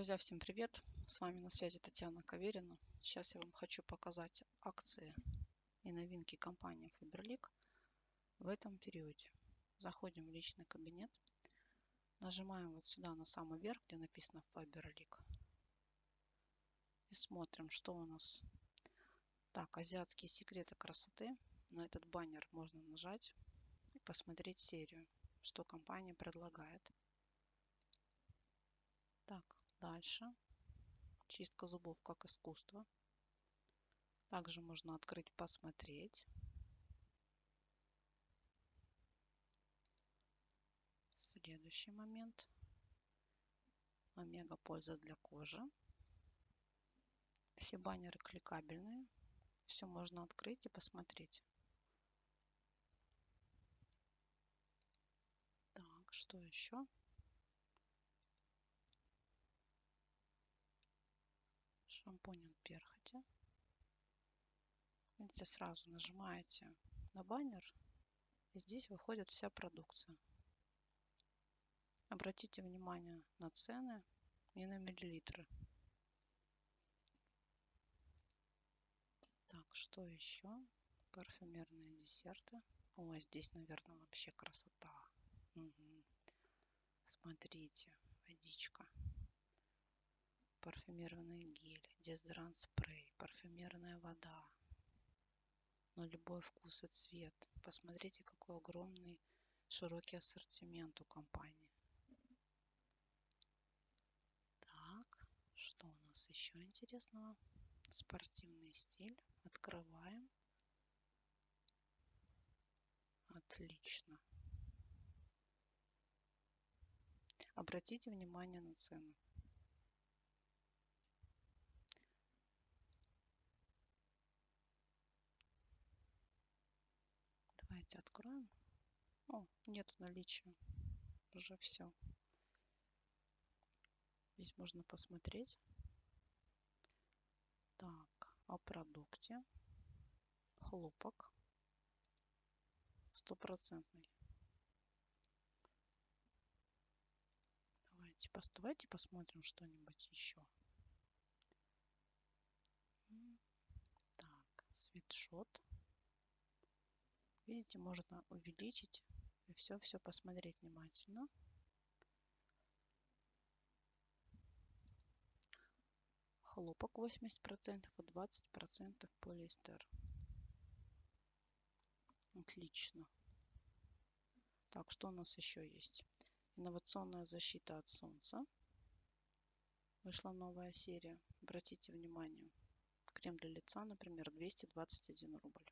Друзья, всем привет! С вами на связи Татьяна Каверина. Сейчас я вам хочу показать акции и новинки компании Faberlic в этом периоде. Заходим в личный кабинет, нажимаем вот сюда на самый верх, где написано Faberlic. И смотрим, что у нас. Так, азиатские секреты красоты. На этот баннер можно нажать и посмотреть серию, что компания предлагает. Так, Дальше. Чистка зубов как искусство. Также можно открыть, посмотреть. Следующий момент. Омега польза для кожи. Все баннеры кликабельные. Все можно открыть и посмотреть. Так, что еще? От перхоти. Видите, сразу нажимаете на баннер, и здесь выходит вся продукция. Обратите внимание на цены и на миллилитры. Так, что еще? Парфюмерные десерты. О, здесь, наверное, вообще красота. Угу. Смотрите, водичка парфюмированный гель, дезодорант спрей, парфюмерная вода. На любой вкус и цвет. Посмотрите, какой огромный широкий ассортимент у компании. Так, что у нас еще интересного? Спортивный стиль. Открываем. Отлично. Обратите внимание на цену. Давайте откроем. О, нет наличия. Уже все. Здесь можно посмотреть. Так, о продукте. Хлопок. Стопроцентный. Давайте, давайте посмотрим что-нибудь еще. Так, свитшот. Видите, можно увеличить и все-все посмотреть внимательно. Хлопок 80% и 20% полиэстер. Отлично. Так, что у нас еще есть? Инновационная защита от солнца. Вышла новая серия. Обратите внимание. Крем для лица, например, 221 рубль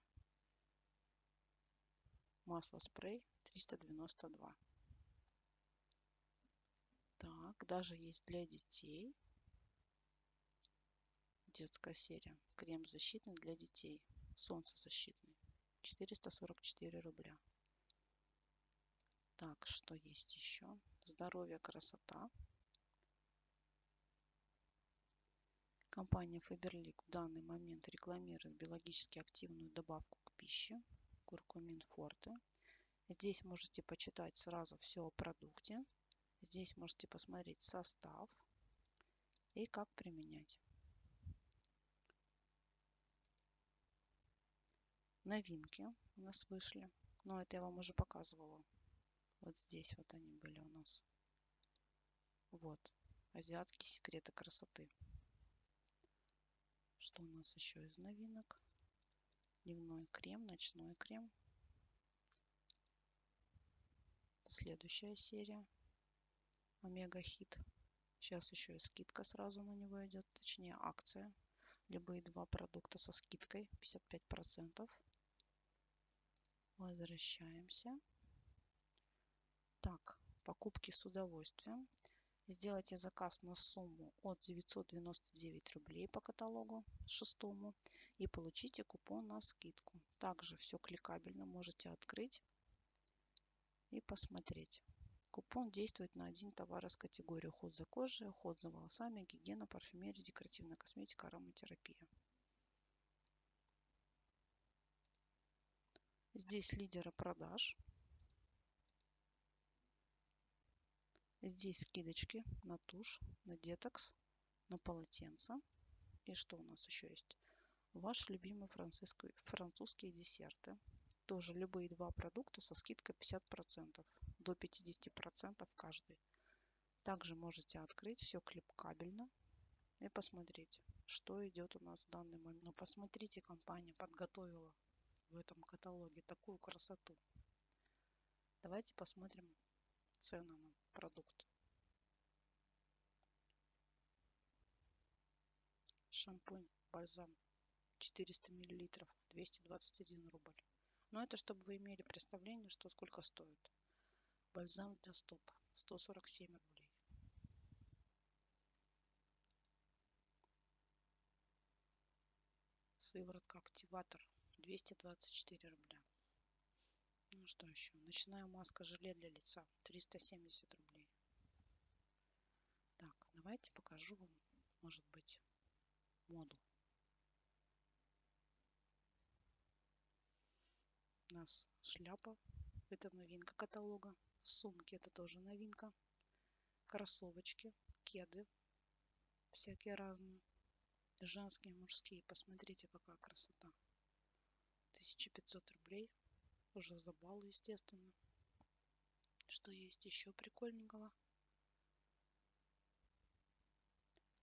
масло спрей 392. Так, даже есть для детей. Детская серия. Крем защитный для детей. Солнцезащитный. 444 рубля. Так, что есть еще? Здоровье, красота. Компания Faberlic в данный момент рекламирует биологически активную добавку к пище куркумин форте. Здесь можете почитать сразу все о продукте. Здесь можете посмотреть состав и как применять. Новинки у нас вышли. Но это я вам уже показывала. Вот здесь вот они были у нас. Вот. Азиатские секреты красоты. Что у нас еще из новинок? Дневной крем, ночной крем. Следующая серия. Омега Хит. Сейчас еще и скидка сразу на него идет, точнее акция. Любые два продукта со скидкой 55%. Возвращаемся. Так, покупки с удовольствием. Сделайте заказ на сумму от 999 рублей по каталогу шестому и получите купон на скидку. Также все кликабельно можете открыть и посмотреть. Купон действует на один товар из категории уход за кожей, уход за волосами, гигиена, парфюмерия, декоративная косметика, ароматерапия. Здесь лидеры продаж. Здесь скидочки на тушь, на детокс, на полотенце. И что у нас еще есть? Ваши любимые французские десерты. Тоже любые два продукта со скидкой 50%. До 50% каждый. Также можете открыть все клипкабельно и посмотреть, что идет у нас в данный момент. Но посмотрите, компания подготовила в этом каталоге такую красоту. Давайте посмотрим цены на продукт. Шампунь, бальзам 400 миллилитров, 221 рубль. Но это чтобы вы имели представление, что сколько стоит. Бальзам для стоп 147 рублей. Сыворотка активатор 224 рубля. Ну что еще? Ночная маска желе для лица 370 рублей. Так, давайте покажу вам, может быть, моду. У нас шляпа, это новинка каталога. Сумки, это тоже новинка. Кроссовочки, кеды, всякие разные. Женские, мужские. Посмотрите, какая красота. 1500 рублей. Уже за балл, естественно. Что есть еще прикольненького?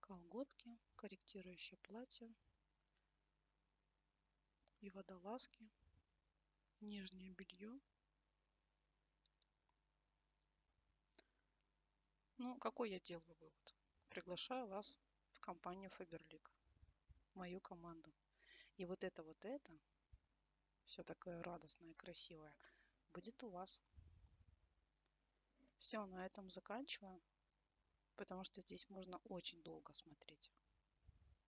Колготки, корректирующее платье и водолазки, нижнее белье. Ну, какой я делаю вывод? Приглашаю вас в компанию Faberlic мою команду. И вот это вот это, все такое радостное, красивое, будет у вас. Все, на этом заканчиваю, потому что здесь можно очень долго смотреть.